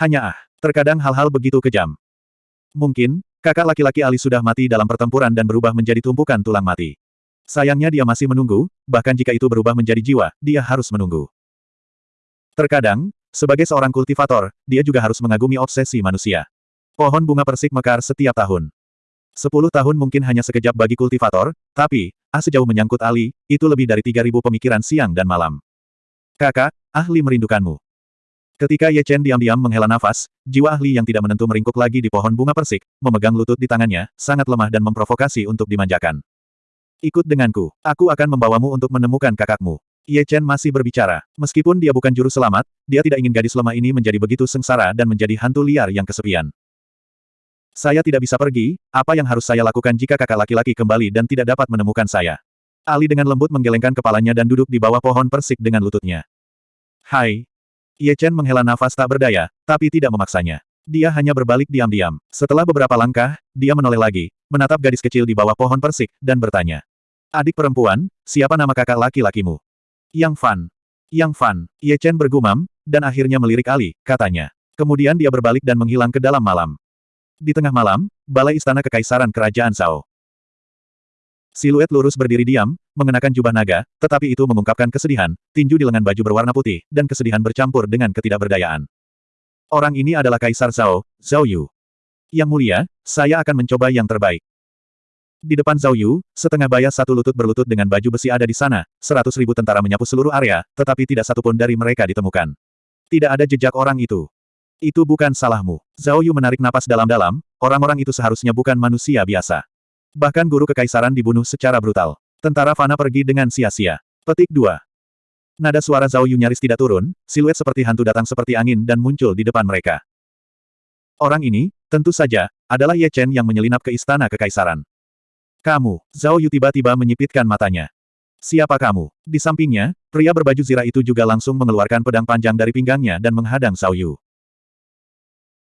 Hanya ah, terkadang hal-hal begitu kejam. Mungkin, kakak laki-laki Ali sudah mati dalam pertempuran dan berubah menjadi tumpukan tulang mati. Sayangnya dia masih menunggu, bahkan jika itu berubah menjadi jiwa, dia harus menunggu. Terkadang, sebagai seorang kultivator, dia juga harus mengagumi obsesi manusia. Pohon bunga persik mekar setiap tahun. Sepuluh tahun mungkin hanya sekejap bagi kultivator, tapi, ah sejauh menyangkut Ali, itu lebih dari tiga ribu pemikiran siang dan malam. Kakak, ahli merindukanmu. Ketika Ye Chen diam-diam menghela nafas, jiwa ahli yang tidak menentu meringkuk lagi di pohon bunga persik, memegang lutut di tangannya, sangat lemah dan memprovokasi untuk dimanjakan. Ikut denganku, aku akan membawamu untuk menemukan kakakmu. Ye Chen masih berbicara. Meskipun dia bukan juru selamat, dia tidak ingin gadis lemah ini menjadi begitu sengsara dan menjadi hantu liar yang kesepian. Saya tidak bisa pergi, apa yang harus saya lakukan jika kakak laki-laki kembali dan tidak dapat menemukan saya? Ali dengan lembut menggelengkan kepalanya dan duduk di bawah pohon persik dengan lututnya. Hai. Ye Chen menghela nafas tak berdaya, tapi tidak memaksanya. Dia hanya berbalik diam-diam. Setelah beberapa langkah, dia menoleh lagi, menatap gadis kecil di bawah pohon persik, dan bertanya. Adik perempuan, siapa nama kakak laki-lakimu? Yang Fan. Yang Fan. Ye Chen bergumam, dan akhirnya melirik Ali, katanya. Kemudian dia berbalik dan menghilang ke dalam malam. Di tengah malam, balai istana kekaisaran kerajaan Zhao. Siluet lurus berdiri diam, mengenakan jubah naga, tetapi itu mengungkapkan kesedihan, tinju di lengan baju berwarna putih, dan kesedihan bercampur dengan ketidakberdayaan. Orang ini adalah Kaisar Zhao, Zhao Yu. Yang mulia, saya akan mencoba yang terbaik. Di depan Zhao Yu, setengah bayas satu lutut berlutut dengan baju besi ada di sana, seratus ribu tentara menyapu seluruh area, tetapi tidak satupun dari mereka ditemukan. Tidak ada jejak orang itu. Itu bukan salahmu. Zhao Yu menarik napas dalam-dalam, orang-orang itu seharusnya bukan manusia biasa. Bahkan guru kekaisaran dibunuh secara brutal. Tentara Fana pergi dengan sia-sia. Petik 2. Nada suara Zhao Yu nyaris tidak turun, siluet seperti hantu datang seperti angin dan muncul di depan mereka. Orang ini, tentu saja, adalah Ye Chen yang menyelinap ke istana kekaisaran. Kamu, Zhao Yu tiba-tiba menyipitkan matanya. Siapa kamu? Di sampingnya, pria berbaju zirah itu juga langsung mengeluarkan pedang panjang dari pinggangnya dan menghadang Zhao Yu.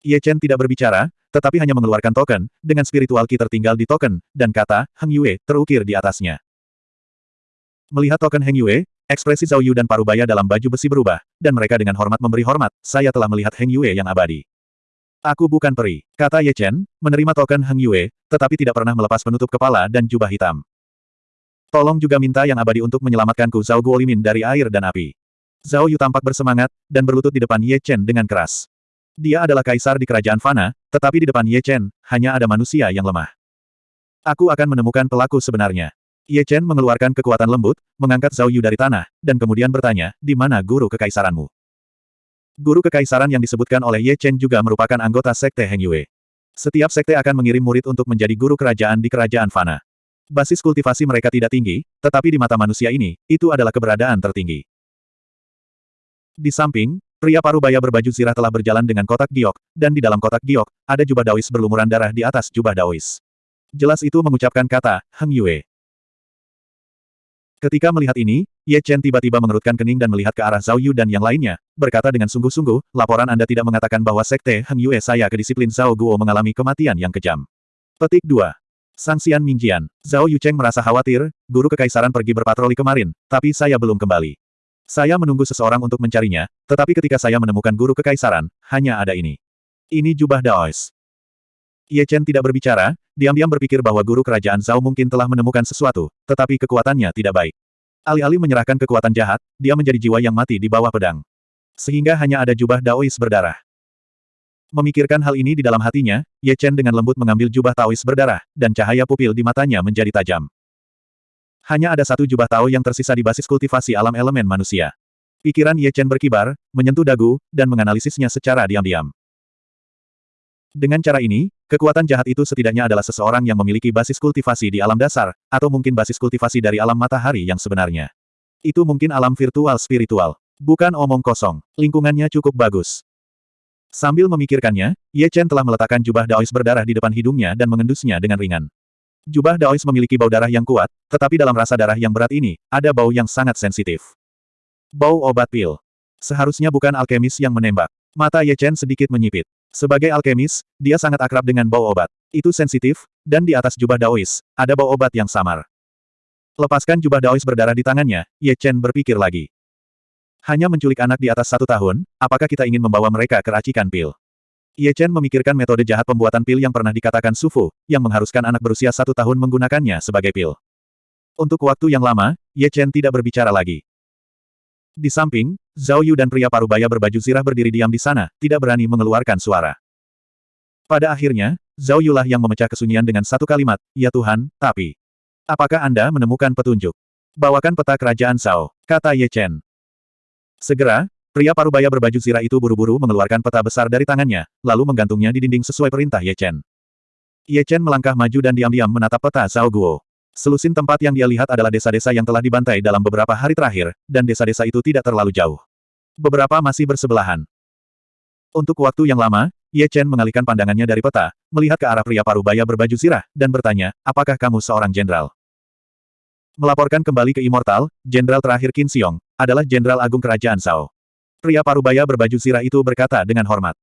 Ye Chen tidak berbicara, tetapi hanya mengeluarkan token, dengan spiritual key tertinggal di token, dan kata, Heng Yue, terukir di atasnya. Melihat token Heng Yue, ekspresi Zhao Yu dan Parubaya dalam baju besi berubah, dan mereka dengan hormat memberi hormat, saya telah melihat Heng Yue yang abadi. Aku bukan peri, kata Ye Chen, menerima token Heng Yue, tetapi tidak pernah melepas penutup kepala dan jubah hitam. Tolong juga minta yang abadi untuk menyelamatkanku Zhao Guolimin dari air dan api. Zhao Yu tampak bersemangat, dan berlutut di depan Ye Chen dengan keras. Dia adalah kaisar di kerajaan Fana, tetapi di depan Ye Chen, hanya ada manusia yang lemah. Aku akan menemukan pelaku sebenarnya. Ye Chen mengeluarkan kekuatan lembut, mengangkat Zhao Yu dari tanah, dan kemudian bertanya, di mana guru kekaisaranmu? Guru kekaisaran yang disebutkan oleh Ye Chen juga merupakan anggota sekte Heng Yue. Setiap sekte akan mengirim murid untuk menjadi guru kerajaan di kerajaan Fana. Basis kultivasi mereka tidak tinggi, tetapi di mata manusia ini, itu adalah keberadaan tertinggi. Di samping, Pria parubaya berbaju zirah telah berjalan dengan kotak giok, dan di dalam kotak giok, ada jubah Daois berlumuran darah di atas jubah Daois. Jelas itu mengucapkan kata, Heng Yue. Ketika melihat ini, Ye Chen tiba-tiba mengerutkan kening dan melihat ke arah Zhao Yu dan yang lainnya, berkata dengan sungguh-sungguh, laporan Anda tidak mengatakan bahwa sekte Heng Yue saya ke disiplin Zhao Guo mengalami kematian yang kejam. Petik 2. Sangsian Mingjian, Zhao Yu Cheng merasa khawatir, guru kekaisaran pergi berpatroli kemarin, tapi saya belum kembali. Saya menunggu seseorang untuk mencarinya, tetapi ketika saya menemukan guru kekaisaran, hanya ada ini. Ini jubah Daois. Ye Chen tidak berbicara, diam-diam berpikir bahwa guru kerajaan Zhao mungkin telah menemukan sesuatu, tetapi kekuatannya tidak baik. Alih-alih menyerahkan kekuatan jahat, dia menjadi jiwa yang mati di bawah pedang. Sehingga hanya ada jubah Daois berdarah. Memikirkan hal ini di dalam hatinya, Ye Chen dengan lembut mengambil jubah Taois berdarah, dan cahaya pupil di matanya menjadi tajam. Hanya ada satu jubah Tao yang tersisa di basis kultivasi alam elemen manusia. Pikiran Ye Chen berkibar, menyentuh dagu, dan menganalisisnya secara diam-diam. Dengan cara ini, kekuatan jahat itu setidaknya adalah seseorang yang memiliki basis kultivasi di alam dasar, atau mungkin basis kultivasi dari alam matahari yang sebenarnya. Itu mungkin alam virtual spiritual. Bukan omong kosong, lingkungannya cukup bagus. Sambil memikirkannya, Ye Chen telah meletakkan jubah Daois berdarah di depan hidungnya dan mengendusnya dengan ringan. Jubah Daois memiliki bau darah yang kuat, tetapi dalam rasa darah yang berat ini, ada bau yang sangat sensitif. Bau obat pil. Seharusnya bukan alkemis yang menembak. Mata Ye Chen sedikit menyipit. Sebagai alkemis, dia sangat akrab dengan bau obat. Itu sensitif, dan di atas jubah Daois, ada bau obat yang samar. Lepaskan jubah Daois berdarah di tangannya, Ye Chen berpikir lagi. Hanya menculik anak di atas satu tahun, apakah kita ingin membawa mereka ke racikan pil? Ye Chen memikirkan metode jahat pembuatan pil yang pernah dikatakan Sufu, yang mengharuskan anak berusia satu tahun menggunakannya sebagai pil. Untuk waktu yang lama, Ye Chen tidak berbicara lagi. Di samping, Zhao Yu dan pria parubaya berbaju zirah berdiri diam di sana, tidak berani mengeluarkan suara. Pada akhirnya, Zhao Yu lah yang memecah kesunyian dengan satu kalimat, Ya Tuhan, tapi... Apakah Anda menemukan petunjuk? Bawakan peta kerajaan Zhao, kata Ye Chen. Segera, Pria parubaya berbaju zirah itu buru-buru mengeluarkan peta besar dari tangannya, lalu menggantungnya di dinding sesuai perintah Ye Chen. Ye Chen melangkah maju dan diam-diam menatap peta Zhao Guo. Selusin tempat yang dia lihat adalah desa-desa yang telah dibantai dalam beberapa hari terakhir, dan desa-desa itu tidak terlalu jauh. Beberapa masih bersebelahan. Untuk waktu yang lama, Ye Chen mengalihkan pandangannya dari peta, melihat ke arah pria parubaya berbaju zirah, dan bertanya, apakah kamu seorang jenderal? Melaporkan kembali ke Immortal, jenderal terakhir Qin Xiong, adalah jenderal agung kerajaan Zhao. Pria parubaya berbaju zirah itu berkata dengan hormat.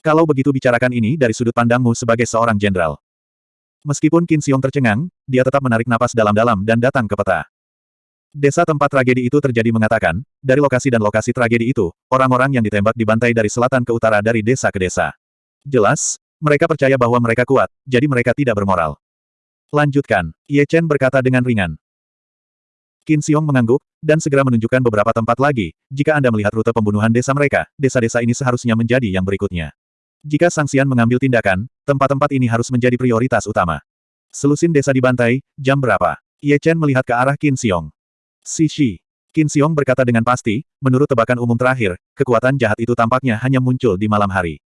Kalau begitu bicarakan ini dari sudut pandangmu sebagai seorang jenderal. Meskipun Qin Xiong tercengang, dia tetap menarik napas dalam-dalam dan datang ke peta. Desa tempat tragedi itu terjadi mengatakan, dari lokasi dan lokasi tragedi itu, orang-orang yang ditembak dibantai dari selatan ke utara dari desa ke desa. Jelas, mereka percaya bahwa mereka kuat, jadi mereka tidak bermoral. Lanjutkan, Ye Chen berkata dengan ringan. Qin Xiong mengangguk, dan segera menunjukkan beberapa tempat lagi. Jika Anda melihat rute pembunuhan desa mereka, desa-desa ini seharusnya menjadi yang berikutnya. Jika Sangsian mengambil tindakan, tempat-tempat ini harus menjadi prioritas utama. Selusin desa dibantai, jam berapa? Ye Chen melihat ke arah Qin Xiong. Si Shi. Qin Xiong berkata dengan pasti, menurut tebakan umum terakhir, kekuatan jahat itu tampaknya hanya muncul di malam hari.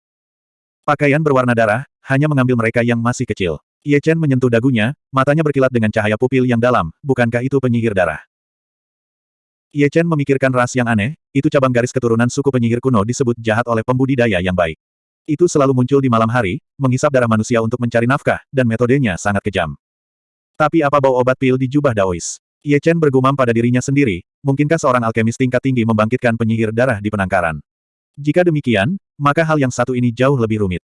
Pakaian berwarna darah, hanya mengambil mereka yang masih kecil. Ye Chen menyentuh dagunya, matanya berkilat dengan cahaya pupil yang dalam, bukankah itu penyihir darah? Ye Chen memikirkan ras yang aneh, itu cabang garis keturunan suku penyihir kuno disebut jahat oleh pembudidaya yang baik. Itu selalu muncul di malam hari, menghisap darah manusia untuk mencari nafkah, dan metodenya sangat kejam. Tapi apa bau obat pil di jubah Daois? Ye Chen bergumam pada dirinya sendiri, mungkinkah seorang alkemis tingkat tinggi membangkitkan penyihir darah di penangkaran? Jika demikian, maka hal yang satu ini jauh lebih rumit.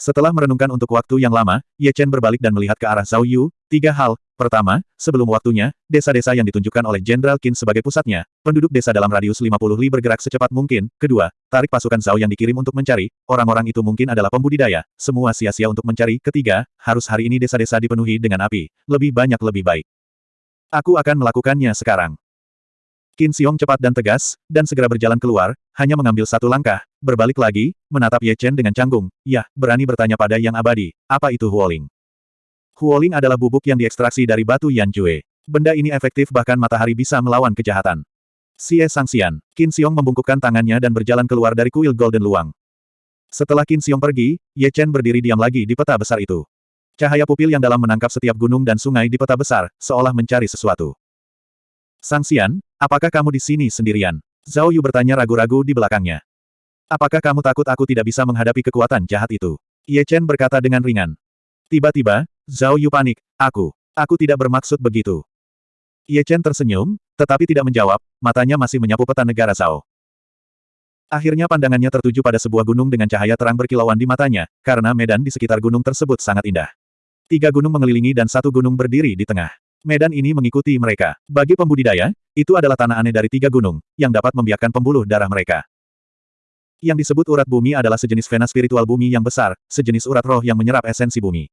Setelah merenungkan untuk waktu yang lama, Ye Chen berbalik dan melihat ke arah Zhao Yu. Tiga hal. Pertama, sebelum waktunya, desa-desa yang ditunjukkan oleh Jenderal Qin sebagai pusatnya, penduduk desa dalam radius 50 li bergerak secepat mungkin. Kedua, tarik pasukan Zhao yang dikirim untuk mencari, orang-orang itu mungkin adalah pembudidaya, semua sia-sia untuk mencari. Ketiga, harus hari ini desa-desa dipenuhi dengan api. Lebih banyak lebih baik. Aku akan melakukannya sekarang. Qin Xiong cepat dan tegas, dan segera berjalan keluar, hanya mengambil satu langkah, berbalik lagi, menatap Ye Chen dengan canggung. Ya, berani bertanya pada yang abadi, apa itu Huoling? Huoling adalah bubuk yang diekstraksi dari batu Yan Jue. Benda ini efektif bahkan matahari bisa melawan kejahatan. Xie Sangxian, Qin Xiong membungkukkan tangannya dan berjalan keluar dari kuil Golden Luang. Setelah Qin Xiong pergi, Ye Chen berdiri diam lagi di peta besar itu. Cahaya pupil yang dalam menangkap setiap gunung dan sungai di peta besar, seolah mencari sesuatu. Sangxian, apakah kamu di sini sendirian? Zhao Yu bertanya ragu-ragu di belakangnya. Apakah kamu takut aku tidak bisa menghadapi kekuatan jahat itu? Ye Chen berkata dengan ringan. Tiba-tiba, Zhao Yu panik. Aku. Aku tidak bermaksud begitu. Ye Chen tersenyum, tetapi tidak menjawab, matanya masih menyapu peta negara Zhao. Akhirnya pandangannya tertuju pada sebuah gunung dengan cahaya terang berkilauan di matanya, karena medan di sekitar gunung tersebut sangat indah. Tiga gunung mengelilingi dan satu gunung berdiri di tengah. Medan ini mengikuti mereka. Bagi pembudidaya, itu adalah tanah aneh dari tiga gunung, yang dapat membiarkan pembuluh darah mereka. Yang disebut urat bumi adalah sejenis vena spiritual bumi yang besar, sejenis urat roh yang menyerap esensi bumi.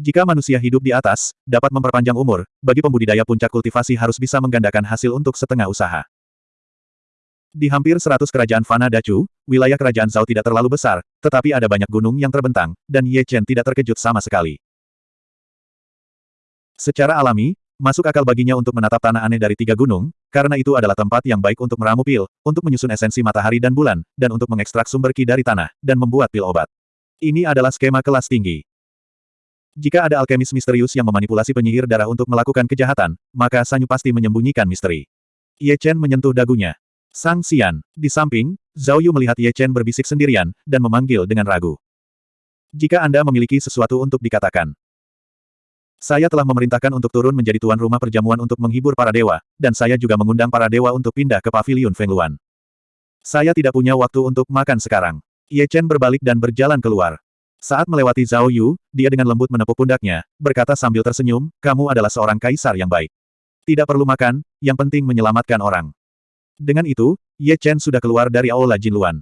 Jika manusia hidup di atas, dapat memperpanjang umur, bagi pembudidaya puncak kultivasi harus bisa menggandakan hasil untuk setengah usaha. Di hampir seratus kerajaan Fana Dacu, wilayah kerajaan Zhao tidak terlalu besar, tetapi ada banyak gunung yang terbentang, dan Ye Chen tidak terkejut sama sekali. Secara alami, masuk akal baginya untuk menatap tanah aneh dari tiga gunung, karena itu adalah tempat yang baik untuk meramu pil, untuk menyusun esensi matahari dan bulan, dan untuk mengekstrak sumber ki dari tanah, dan membuat pil obat. Ini adalah skema kelas tinggi. Jika ada alkemis misterius yang memanipulasi penyihir darah untuk melakukan kejahatan, maka Sanyu pasti menyembunyikan misteri. Ye Chen menyentuh dagunya. Sang Xian, di samping, Zhao Yu melihat Ye Chen berbisik sendirian, dan memanggil dengan ragu. Jika Anda memiliki sesuatu untuk dikatakan, saya telah memerintahkan untuk turun menjadi tuan rumah perjamuan untuk menghibur para dewa, dan saya juga mengundang para dewa untuk pindah ke pavilion Fengluan. Saya tidak punya waktu untuk makan sekarang. Ye Chen berbalik dan berjalan keluar. Saat melewati Zhao Yu, dia dengan lembut menepuk pundaknya, berkata sambil tersenyum, kamu adalah seorang kaisar yang baik. Tidak perlu makan, yang penting menyelamatkan orang. Dengan itu, Ye Chen sudah keluar dari Aula Jinluan.